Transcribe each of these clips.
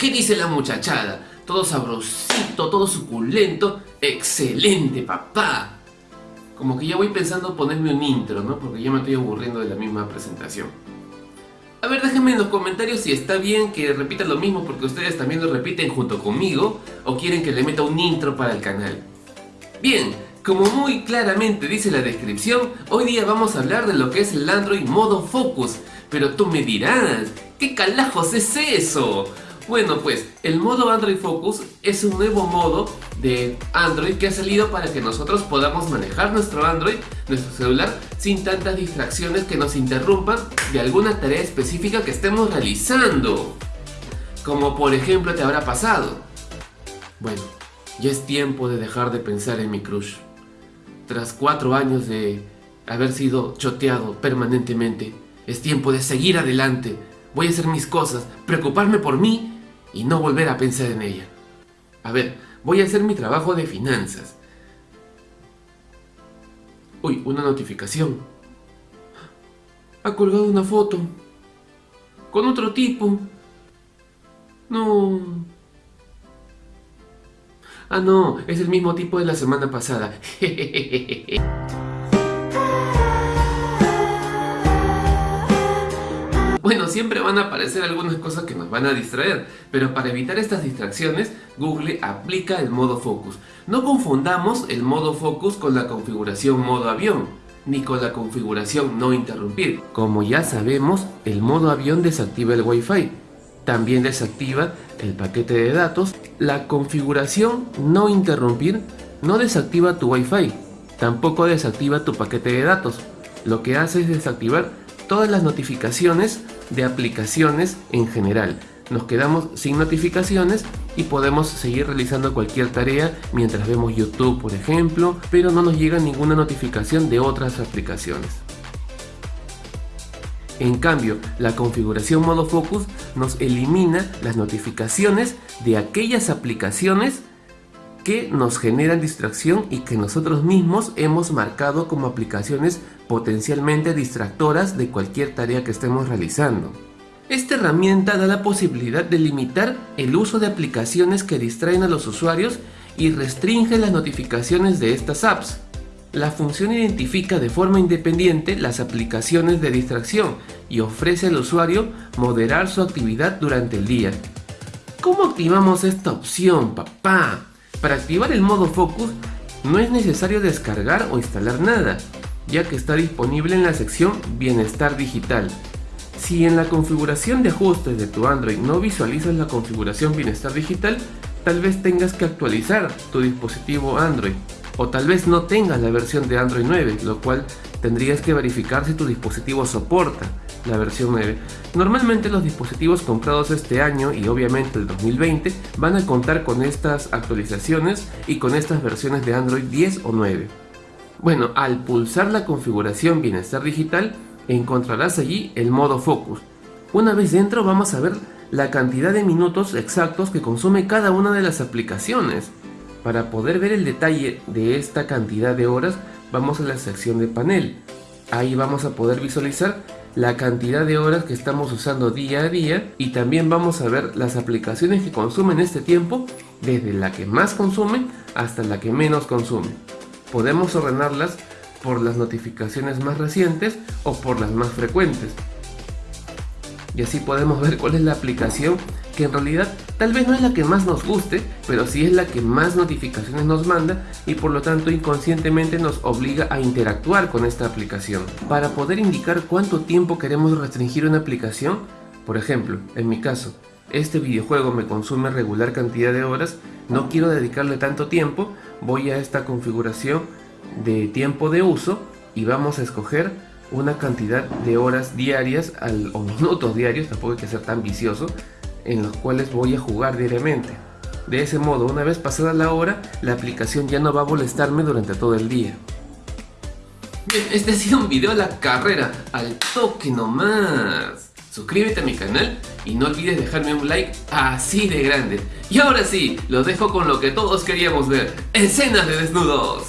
qué dice la muchachada? Todo sabrosito, todo suculento. ¡Excelente, papá! Como que ya voy pensando ponerme un intro, ¿no? Porque ya me estoy aburriendo de la misma presentación. A ver, déjenme en los comentarios si está bien que repita lo mismo porque ustedes también lo repiten junto conmigo o quieren que le meta un intro para el canal. Bien, como muy claramente dice la descripción, hoy día vamos a hablar de lo que es el Android modo Focus. Pero tú me dirás, ¿qué calajos es eso? Bueno pues, el modo Android Focus es un nuevo modo de Android que ha salido para que nosotros podamos manejar nuestro Android, nuestro celular, sin tantas distracciones que nos interrumpan de alguna tarea específica que estemos realizando. Como por ejemplo te habrá pasado. Bueno, ya es tiempo de dejar de pensar en mi crush tras cuatro años de haber sido choteado permanentemente, es tiempo de seguir adelante. Voy a hacer mis cosas, preocuparme por mí y no volver a pensar en ella. A ver, voy a hacer mi trabajo de finanzas. Uy, una notificación. Ha colgado una foto. Con otro tipo. No... Ah, no, es el mismo tipo de la semana pasada. siempre van a aparecer algunas cosas que nos van a distraer, pero para evitar estas distracciones, Google aplica el modo focus. No confundamos el modo focus con la configuración modo avión, ni con la configuración no interrumpir. Como ya sabemos, el modo avión desactiva el Wi-Fi, también desactiva el paquete de datos. La configuración no interrumpir no desactiva tu Wi-Fi, tampoco desactiva tu paquete de datos. Lo que hace es desactivar todas las notificaciones de aplicaciones en general. Nos quedamos sin notificaciones y podemos seguir realizando cualquier tarea mientras vemos YouTube por ejemplo, pero no nos llega ninguna notificación de otras aplicaciones. En cambio, la configuración modo focus nos elimina las notificaciones de aquellas aplicaciones que nos generan distracción y que nosotros mismos hemos marcado como aplicaciones potencialmente distractoras de cualquier tarea que estemos realizando. Esta herramienta da la posibilidad de limitar el uso de aplicaciones que distraen a los usuarios y restringe las notificaciones de estas apps. La función identifica de forma independiente las aplicaciones de distracción y ofrece al usuario moderar su actividad durante el día. ¿Cómo activamos esta opción, papá? Para activar el modo Focus no es necesario descargar o instalar nada, ya que está disponible en la sección Bienestar Digital. Si en la configuración de ajustes de tu Android no visualizas la configuración Bienestar Digital, tal vez tengas que actualizar tu dispositivo Android o tal vez no tengas la versión de Android 9, lo cual tendrías que verificar si tu dispositivo soporta la versión 9. Normalmente los dispositivos comprados este año y obviamente el 2020 van a contar con estas actualizaciones y con estas versiones de Android 10 o 9. Bueno, al pulsar la configuración Bienestar Digital encontrarás allí el modo Focus. Una vez dentro vamos a ver la cantidad de minutos exactos que consume cada una de las aplicaciones. Para poder ver el detalle de esta cantidad de horas, vamos a la sección de panel. Ahí vamos a poder visualizar la cantidad de horas que estamos usando día a día y también vamos a ver las aplicaciones que consumen este tiempo desde la que más consume hasta la que menos consume. Podemos ordenarlas por las notificaciones más recientes o por las más frecuentes. Y así podemos ver cuál es la aplicación que en realidad tal vez no es la que más nos guste, pero sí es la que más notificaciones nos manda y por lo tanto inconscientemente nos obliga a interactuar con esta aplicación. Para poder indicar cuánto tiempo queremos restringir una aplicación, por ejemplo, en mi caso, este videojuego me consume regular cantidad de horas, no quiero dedicarle tanto tiempo, voy a esta configuración de tiempo de uso y vamos a escoger una cantidad de horas diarias o minutos diarios, tampoco hay que ser tan vicioso, en los cuales voy a jugar diariamente. De ese modo, una vez pasada la hora, la aplicación ya no va a molestarme durante todo el día. Bien, este ha sido un video a la carrera, al toque nomás. Suscríbete a mi canal y no olvides dejarme un like así de grande. Y ahora sí, los dejo con lo que todos queríamos ver, escenas de desnudos.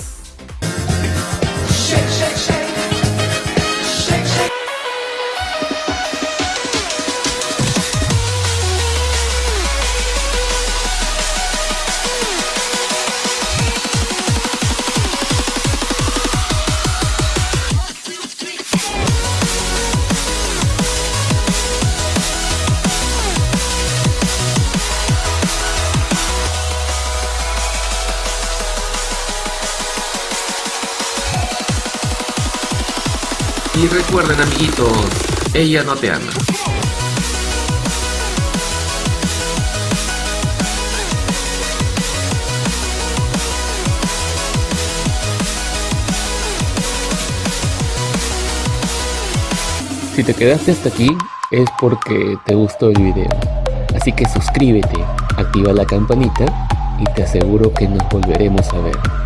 Recuerden amiguitos, ella no te ama. Si te quedaste hasta aquí es porque te gustó el video. Así que suscríbete, activa la campanita y te aseguro que nos volveremos a ver.